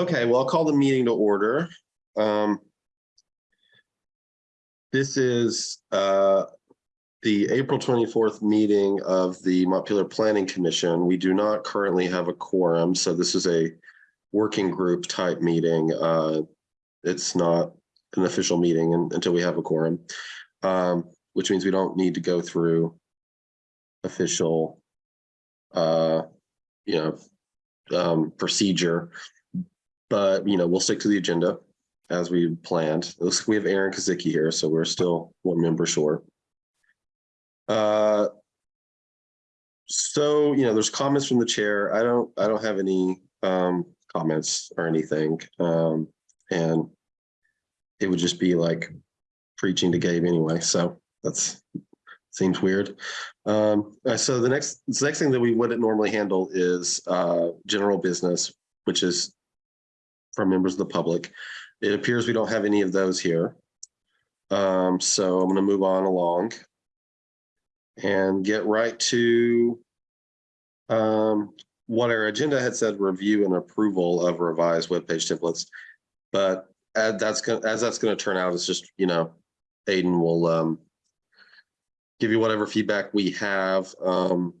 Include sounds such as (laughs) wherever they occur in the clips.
Okay, well, I'll call the meeting to order. Um, This is uh, the April twenty-fourth meeting of the Montpelier Planning Commission. We do not currently have a quorum, so this is a working group type meeting. Uh, It's not an official meeting un- until we have a quorum, um, which means we don't need to go through official uh, you know, um, procedure. But, you know, we'll stick to the agenda as we planned. Looks we have Aaron Kazicki here, so we're still one member short. Uh, so, you know, there's comments from the chair. I don't, I don't have any um, comments or anything. Um, and it would just be like preaching to Gabe anyway. So that's, seems weird. Um, uh, so the next, the next thing that we wouldn't normally handle is uh, general business, which is from members of the public. It appears we don't have any of those here. Um, so I'm going to move on along and get right to um, what our agenda had said, review and approval of revised web page templates. But as that's going, as that's going to turn out, it's just, you know, Aiden will um, give you whatever feedback we have. Um,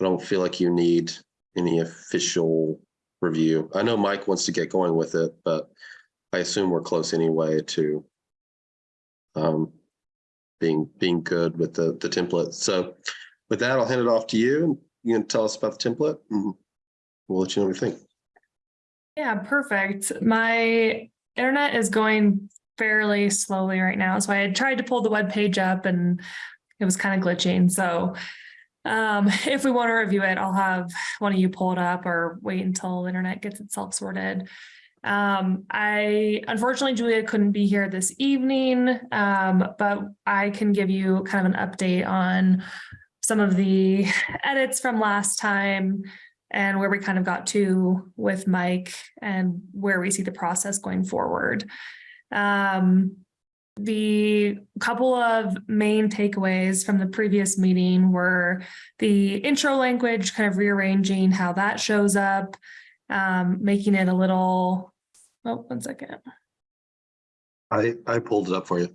I don't feel like you need any official review. I know Mike wants to get going with it, but I assume we're close anyway to um, being being good with the the template. So with that, I'll hand it off to you. And You can tell us about the template and we'll let you know what we think. Yeah, perfect. My internet is going fairly slowly right now. So I had tried to pull the web page up and it was kind of glitching. So um, (laughs) if we want to review it, I'll have one of you pull it up or wait until the internet gets itself sorted. Um, I unfortunately Julia couldn't be here this evening, um, but I can give you kind of an update on some of the (laughs) edits from last time and where we kind of got to with Mike and where we see the process going forward. Um, the couple of main takeaways from the previous meeting were the intro language, kind of rearranging how that shows up, um, making it a little, oh, one second. I I pulled it up for you.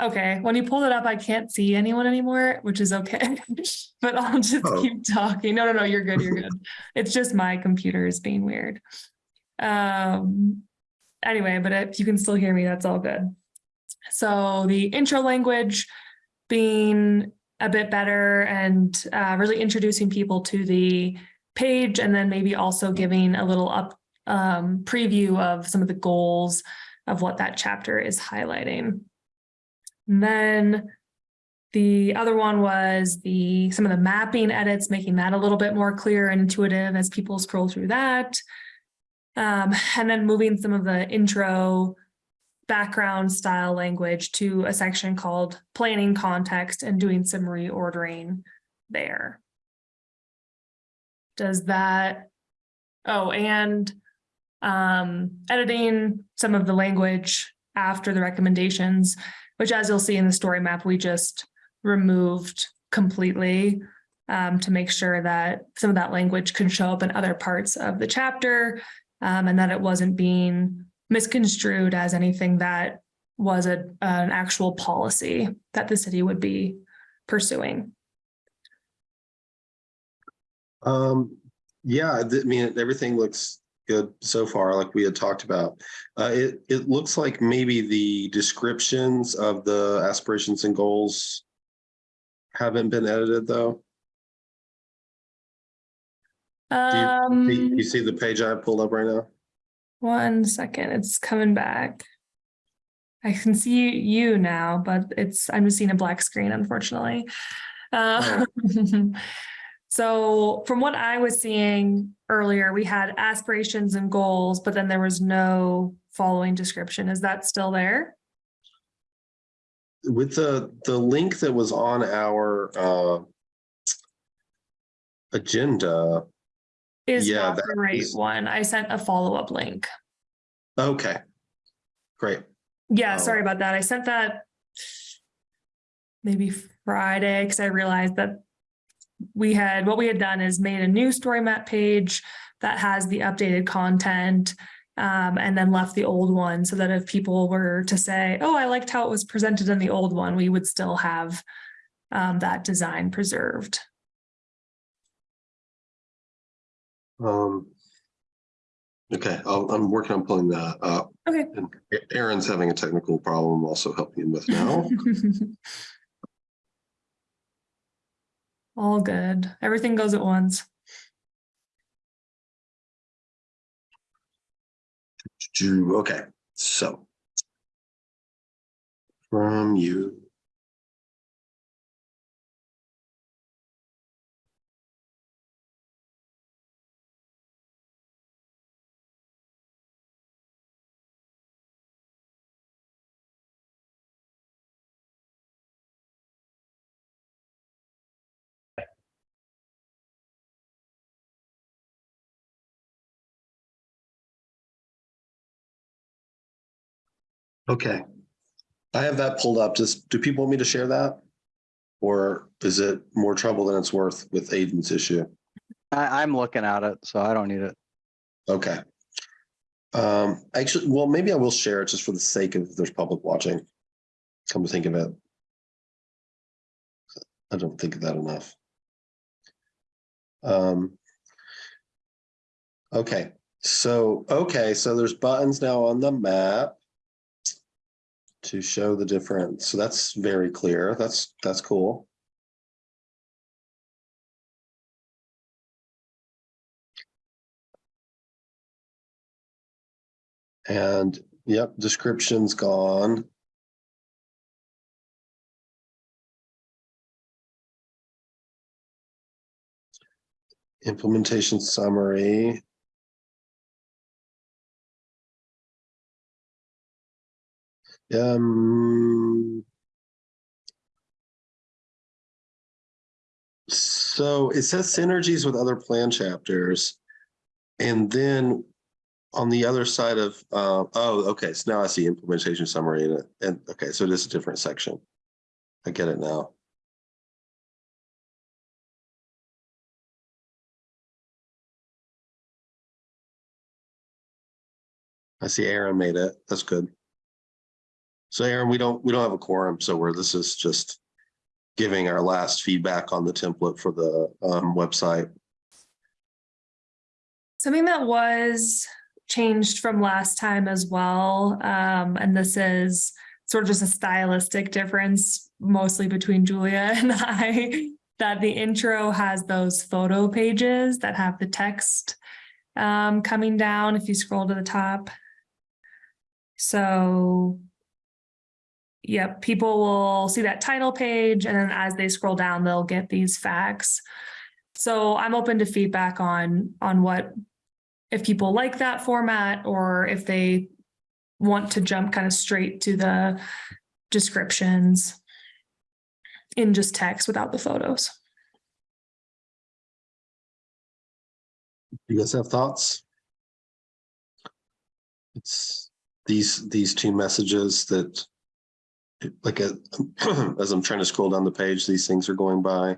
Okay, when you pulled it up, I can't see anyone anymore, which is okay. (laughs) But I'll just Oh. keep talking. No, no, no, you're good, you're good. It's just my computer is being weird. Um, anyway, but if you can still hear me, that's all good. So the intro language being a bit better and uh, really introducing people to the page and then maybe also giving a little up um, preview of some of the goals of what that chapter is highlighting. And then the other one was the some of the mapping edits, making that a little bit more clear and intuitive as people scroll through that. Um, and then moving some of the intro background style language to a section called planning context and doing some reordering there. Does that, oh, and um, editing some of the language after the recommendations, which as you'll see in the story map, we just removed completely um, to make sure that some of that language could show up in other parts of the chapter um, and that it wasn't being misconstrued as anything that was a, an actual policy that the city would be pursuing. Um, yeah, I mean, everything looks good so far, like we had talked about. Uh, it, it looks like maybe the descriptions of the aspirations and goals haven't been edited, though. Do you- Um, You see the page I pulled up right now? One second, it's coming back. I can see you now, but it's, I'm just seeing a black screen, unfortunately. Uh, (laughs) So from what I was seeing earlier, we had aspirations and goals, but then there was no following description. Is that still there? With the, the link that was on our uh, agenda, Is Yeah, not the right is- one. I sent a follow-up link. okay, great. Yeah, Oh. sorry about that. I sent that maybe Friday because I realized that we had, what we had done is made a new story map page that has the updated content. Um, and then left the old one so that if people were to say, oh, I liked how it was presented in the old one, we would still have um, that design preserved. Um. Okay, I'll, I'm working on pulling that up. Okay. And Aaron's having a technical problem I'm also helping him with now. (laughs) All good. Everything goes at once. Okay, so. From you. Okay. I have that pulled up. Just, do people want me to share that? Or is it more trouble than it's worth with Aiden's issue? I, I'm looking at it, so I don't need it. Okay. Um, actually, well, maybe I will share it just for the sake of there's public watching. Come to think of it. I don't think of that enough. Um. Okay, so, okay, so there's buttons now on the map. To show the difference, so that's very clear. That's, that's cool. And yep, description's gone. Implementation summary. Um. So it says synergies with other plan chapters. And then on the other side of, uh, oh, okay, so now I see implementation summary in it, and, okay, so it is a different section. I get it now. I see Aaron made it, that's good. So Aaron, we don't, we don't have a quorum, so we're, this is just giving our last feedback on the template for the, um, website. Something that was changed from last time as well, um, and this is sort of just a stylistic difference, mostly between Julia (laughs) and I, that the intro has those photo pages that have the text um, coming down if you scroll to the top. So Yep, people will see that title page and then as they scroll down, they'll get these facts. So I'm open to feedback on, on what, if people like that format or if they want to jump kind of straight to the descriptions in just text without the photos. You guys have thoughts? It's these, these two messages that like, uh, (clears throat) as I'm trying to scroll down the page, these things are going by.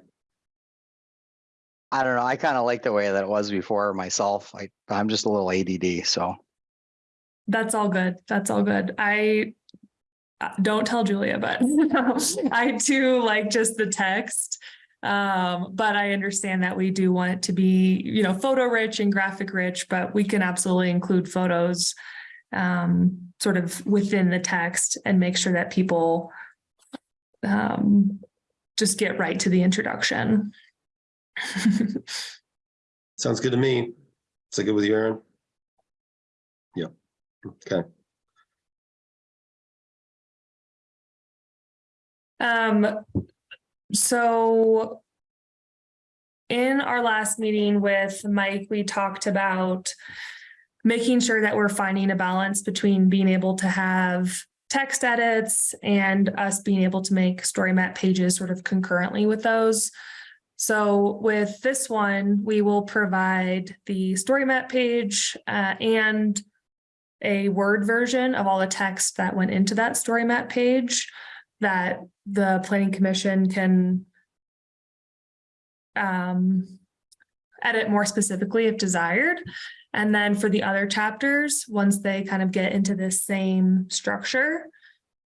I don't know. I kind of like the way that it was before myself. I, I'm just a little ADD, so. That's all good. That's all good. I uh, don't tell Julia, but (laughs) I do like just the text. Um, but I understand that we do want it to be, you know, photo rich and graphic rich, but we can absolutely include photos um, sort of within the text and make sure that people um, just get right to the introduction. (laughs) Sounds good to me. Is that good with you, Aaron? Yeah. Okay. Um, so in our last meeting with Mike, we talked about making sure that we're finding a balance between being able to have text edits and us being able to make story map pages sort of concurrently with those. So with this one, we will provide the story map page uh, and a Word version of all the text that went into that story map page that the planning commission can um, edit more specifically if desired. And then for the other chapters, once they kind of get into this same structure,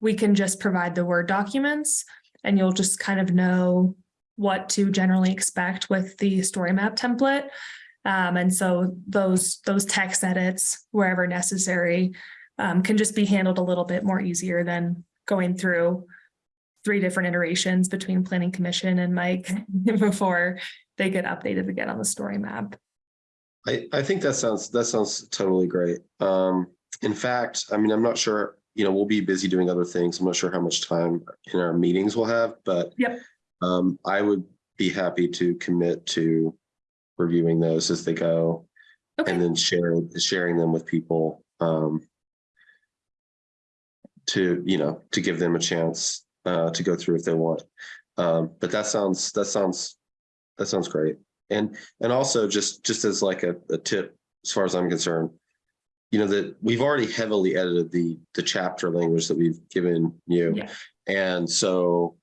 we can just provide the Word documents and you'll just kind of know what to generally expect with the story map template. Um, and so those, those text edits wherever necessary um, can just be handled a little bit more easier than going through three different iterations between planning commission and Mike (laughs) before they get updated again on the story map. I, I think that sounds, that sounds totally great. Um, in fact, I mean, I'm not sure, you know, we'll be busy doing other things. I'm not sure how much time in our meetings we'll have, but Yep. um, I would be happy to commit to reviewing those as they go and then share, sharing them with people. Um, to, you know, to give them a chance uh, to go through if they want. Um, but that sounds, that sounds, that sounds great. And, and also just, just as like a, a tip, as far as I'm concerned, you know, that we've already heavily edited the, the chapter language that we've given you. Yeah. And so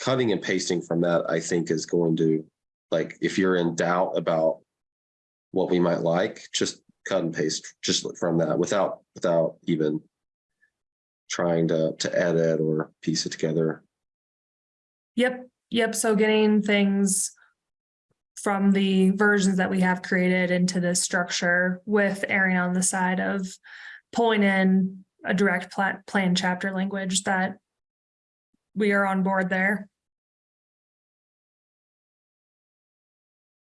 cutting and pasting from that, I think is going to, like, if you're in doubt about what we might like, just cut and paste just from that without, without even trying to, to edit or piece it together. yep, yep. So getting things from the versions that we have created into this structure with erring on the side of pulling in a direct plan, plan chapter language that we are on board there.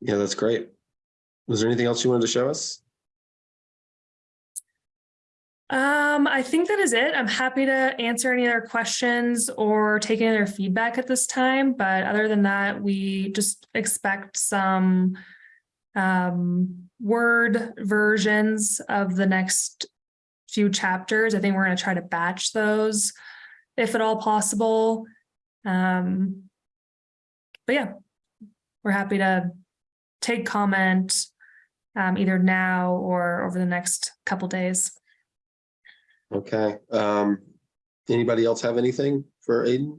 Yeah, that's great. Was there anything else you wanted to show us? Um, I think that is it. I'm happy to answer any other questions or take any other feedback at this time, but other than that, we just expect some um, Word versions of the next few chapters. I think we're gonna try to batch those if at all possible. Um, but yeah, we're happy to take comment um, either now or over the next couple days. Okay, um, anybody else have anything for Aiden?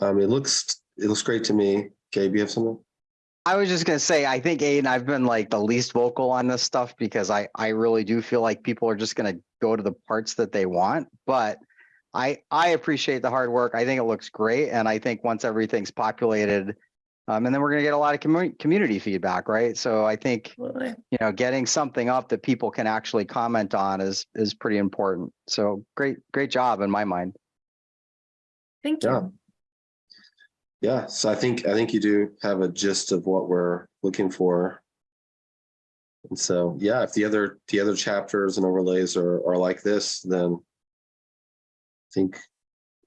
Um, it looks, it looks great to me. Gabe, you have something? I was just gonna say, I think Aiden, I've been like the least vocal on this stuff because I, I really do feel like people are just gonna go to the parts that they want, but I, I appreciate the hard work. I think it looks great. And I think once everything's populated, um, and then we're gonna get a lot of community, community feedback, right? So I think, Absolutely. you know, getting something up that people can actually comment on is, is pretty important. So great, great job in my mind. Thank Yeah. you. Yeah, so I think, I think you do have a gist of what we're looking for. And so, yeah, if the other, the other chapters and overlays are, are like this, then I think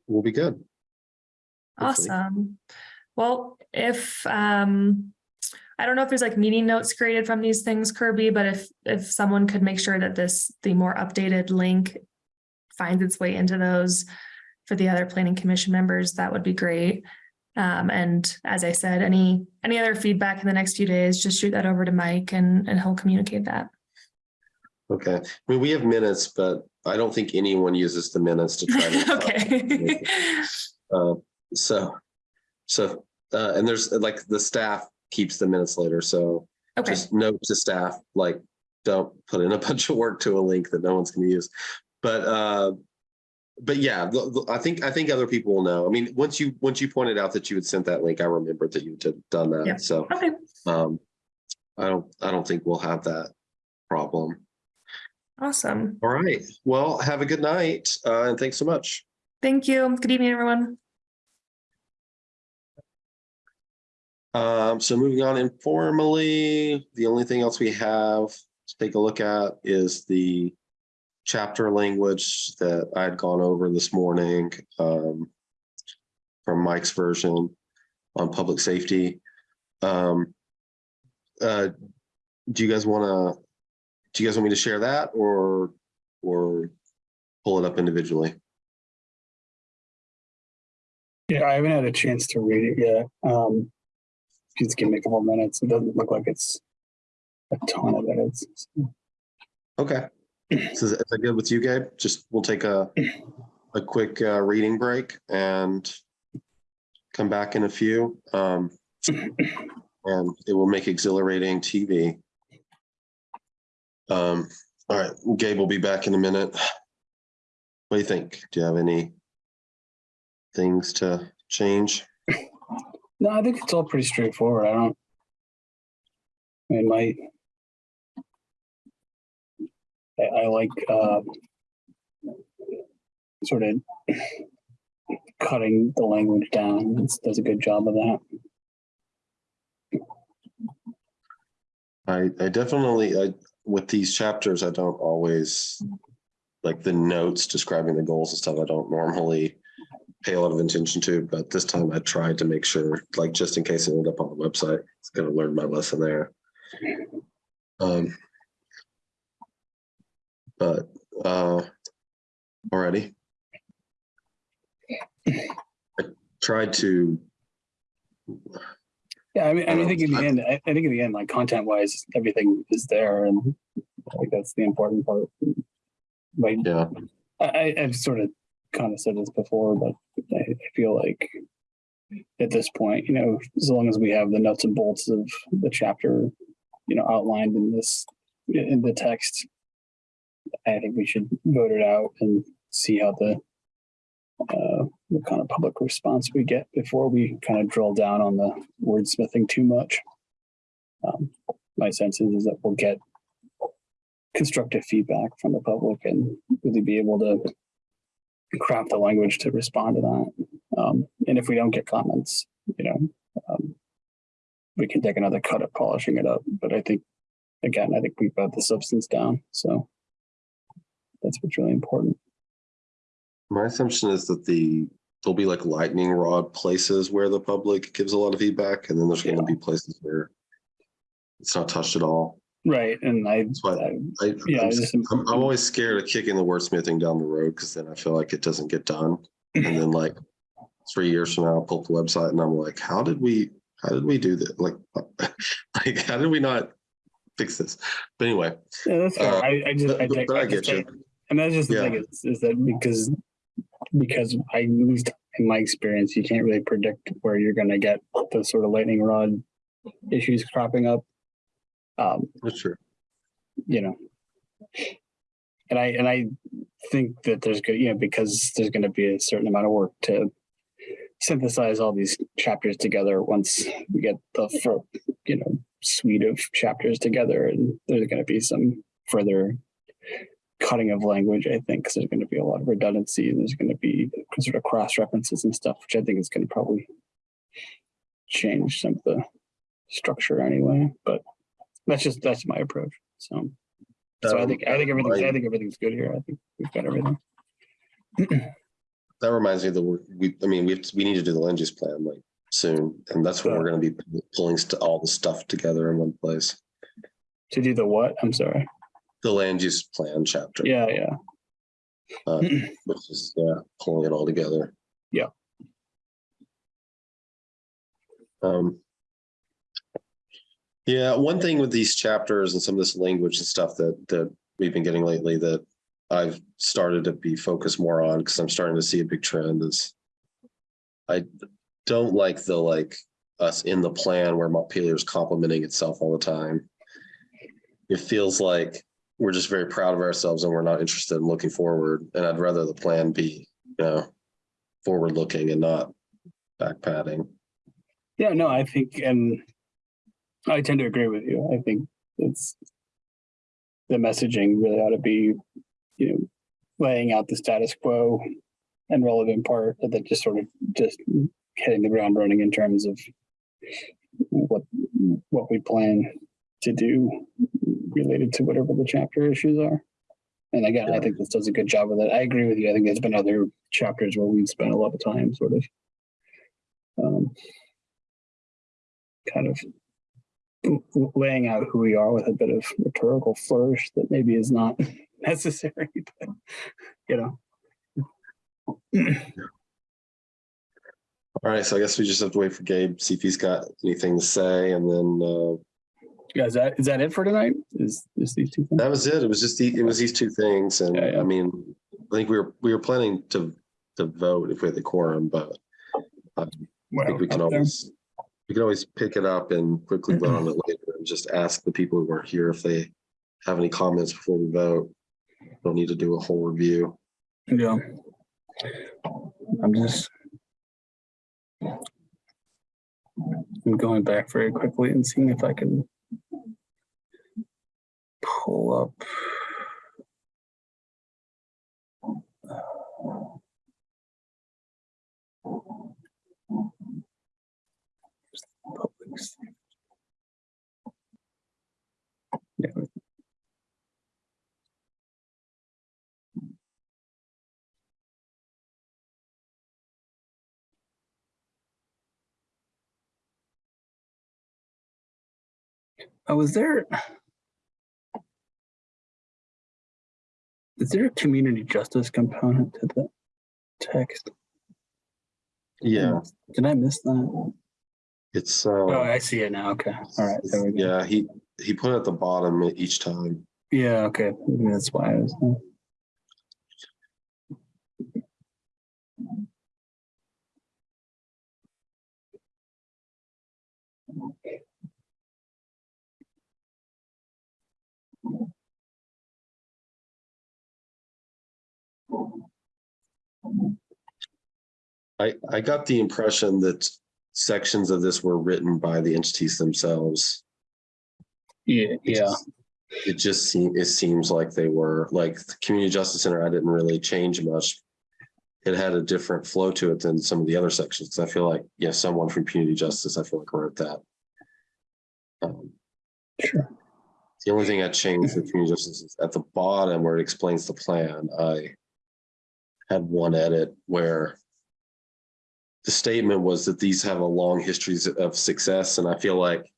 we'll be good. Hopefully. Awesome. Well, if, um, I don't know if there's like meeting notes created from these things, Kirby, but if, if someone could make sure that this, the more updated link finds its way into those for the other planning commission members, that would be great. Um, and as I said, any, any other feedback in the next few days, just shoot that over to Mike and, and he'll communicate that. Okay, I mean, we have minutes, but I don't think anyone uses the minutes to try to. (laughs) Okay. Uh, so, so, uh, and there's like the staff keeps the minutes later, so Okay, just note to staff, like, don't put in a (laughs) bunch of work to a link that no one's gonna use. But, uh, but yeah, I think, I think other people will know. I mean, once you, once you pointed out that you had sent that link, I remembered that you had done Yeah. that, so, okay, um, I don't, I don't think we'll have that problem. awesome. All right, well, have a good night, uh, and thanks so much. Thank you. Good evening, everyone. Um, so moving on informally, the only thing else we have to take a look at is the chapter language that I had gone over this morning, um, from Mike's version on public safety. Um, uh, do you guys want to, do you guys want me to share that or, or pull it up individually? Yeah, I haven't had a chance to read it yet. Um, just give me a couple minutes. It doesn't look like it's a ton of edits. Okay. (clears throat) So is that good with you, Gabe? Just, we'll take a, a quick uh, reading break and come back in a few. Um, and it will make exhilarating TV. Um, all right, Gabe will be back in a minute. What do you think? Do you have any things to change? No, I think it's all pretty straightforward. I don't. I mean, my. I, I like, uh. Sort of. Cutting the language down. It does a good job of that. I, I definitely, I, with these chapters, I don't always, like the notes describing the goals and stuff, I don't normally pay a lot of attention to, but this time I tried to make sure, like, just in case it ended up on the website, it's gonna learn my lesson there. Um. But, uh, already. I tried to, Yeah, I mean, I mean, I think in the I- end, I, I think in the end, like content wise, everything is there and I think that's the important part. Like, yeah, I, I- I've sort of kind of said this before, but I, feel like at this point, you know, as long as we have the nuts and bolts of the chapter, you know, outlined in this, in the text, I think we should vote it out and see how the uh, kind of public response we get before we kind of drill down on the wordsmithing too much. Um, my sense is, is that we'll get constructive feedback from the public and really be able to craft the language to respond to that. Um, and if we don't get comments, you know, um, we can take another cut at polishing it up. But I think, again, I think we've got the substance down. So that's what's really important. my assumption is that the, there'll be like lightning rod places where the public gives a lot of feedback, and then there's gonna be places where it's not touched at all. Right. And I, That's why I I, Yeah, I'm, I just- I'm, I'm always scared of kicking the wordsmithing down the road because then I feel like it doesn't get done. And then like three years from now, I'll pull up the website and I'm like, how did we, how did we do that? Like, (laughs) like, how did we not fix this? But anyway, Yeah, that's fair. Uh, I, I just, but- I, but I I get just you. and that's just the Yeah. thing is, is that because, because I, at least in my experience, you can't really predict where you're gonna get the sort of lightning rod issues cropping up. Um, that's true. you know. And I, and I think that there's good, you know, because there's gonna be a certain amount of work to synthesize all these chapters together once we get the, you know, suite of chapters together and there's gonna be some further cutting of language, I think, because there's gonna be a lot of redundancy and there's gonna be sort of cross references and stuff, which I think is gonna probably change some of the structure anyway, but that's just, that's my approach, so. So I think, I think everything's, I think everything's good here. I think we've got everything. That reminds me that we're, we, I mean, we, to- we need to do the land use plan like soon. And that's when we're gonna be pulling all the stuff together in one place. To do the what? I'm sorry. The land use plan chapter. Yeah, yeah. uh, (clears throat) Which is, yeah, pulling it all together. Yeah. Um. Yeah, one thing with these chapters and some of this language and stuff that, that we've been getting lately that I've started to be focused more on, because I'm starting to see a big trend is I don't like the, like, us in the plan where Montpelier is complimenting itself all the time. It feels like we're just very proud of ourselves and we're not interested in looking forward. And I'd rather the plan be, you know, forward looking and not back padding. Yeah, no, I think, and I tend to agree with you. I think it's the messaging really ought to be, you know, laying out the status quo and relevant part, and then just sort of just hitting the ground running in terms of what, what we plan to do related to whatever the chapter issues are. And again, I think this does a good job of that. I agree with you. I think there's been other chapters where we've spent a lot of time sort of um, kind of laying out who we are with a bit of rhetorical flourish that maybe is not (laughs) necessary, (laughs) but you know. All right, so I guess we just have to wait for Gabe, see if he's got anything to say, and then uh Yeah, is that is that it for tonight? Is is these two things? that was it. It was just the, it was these two things, and Yeah, yeah. I mean, I think we were, we were planning to to vote if we had the quorum, but um, I think we can always. there. We can always pick it up and quickly vote on it later and just ask the people who weren't here if they have any comments before we vote. Don't need to do a whole review. Yeah. I'm just. I'm going back very quickly and seeing if I can. Pull up. Public s- Yeah, Oh, is there? Is there a community justice component to the text? Yeah, Did I miss that? It's, Oh, uh, I see it now. Okay. All right. There we go. yeah, he, he put it at the bottom each time. Yeah. Okay. Maybe That's why I was. I, I got the impression that sections of this were written by the entities themselves. Yeah. Yeah. It just seems, it seems like they were, like, the Community Justice Center, I didn't really change much. It had a different flow to it than some of the other sections. I feel like, yeah, someone from Community Justice, I feel like wrote that. Um, Sure. The only thing I changed with community justice is at the bottom where it explains the plan, I had one edit where the statement was that these have a long histories of success, and I feel like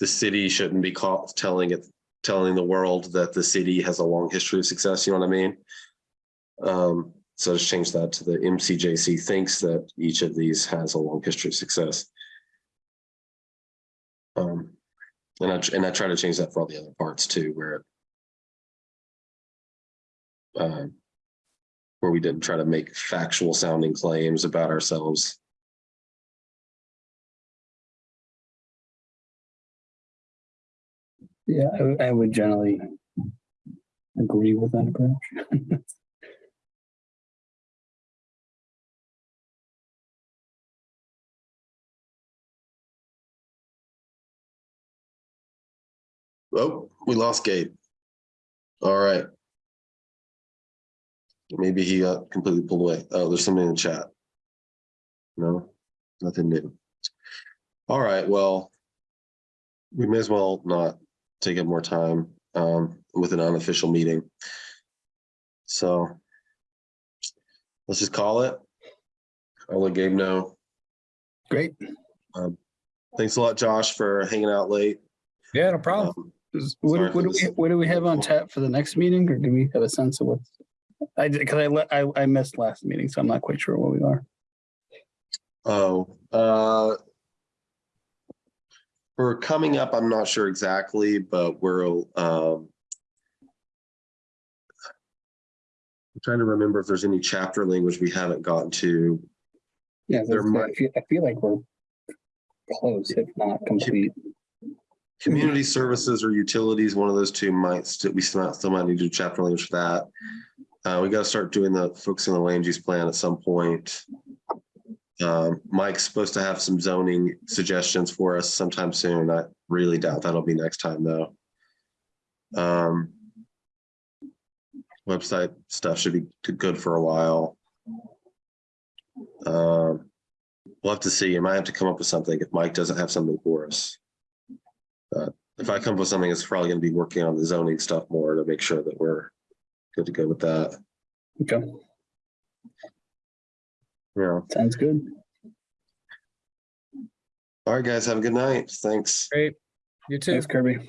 the city shouldn't be caught telling it, telling the world that the city has a long history of success, you know what I mean? Um, so just change that to the MCJC thinks that each of these has a long history of success. Um, and I, and I try to change that for all the other parts too, where um, where we didn't try to make factual sounding claims about ourselves. Yeah. I, would- I would generally agree with that approach. (laughs) Oh, we lost Gabe. All right. Maybe he got completely pulled away. Oh, there's somebody in the chat. No, nothing new. All right, well, we may as well not take up more time um, with an unofficial meeting. So let's just call it. I'll let Gabe know. Great. Thanks a lot, Josh, for hanging out late. Yeah, no problem. Um, What, what do we, what do we have on tap for the next meeting or do we have a sense of what? I cause I I, I missed last meeting, so I'm not quite sure where we are. Oh, uh. For coming up, I'm not sure exactly, but we're, um. I'm trying to remember if there's any chapter language we haven't gotten to. Yeah, There that's- I might- feel, I feel like we're close, if not complete. Community services or utilities, one of those two might, still we still might, still might need to do chapter language for that. Uh, we gotta start doing the, focusing on the land use plan at some point. Um, Mike's supposed to have some zoning suggestions for us sometime soon. I really doubt that'll be next time though. Um. Website stuff should be good for a while. Um, we'll have to see. I might have to come up with something if Mike doesn't have something for us. But if I come up with something, it's probably gonna be working on the zoning stuff more to make sure that we're good to go with that. Okay, Yeah. sounds good. All right, guys, have a good night. Thanks. Great. You too. Thanks Kirby.